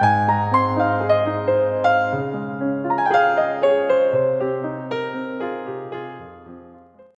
Bye.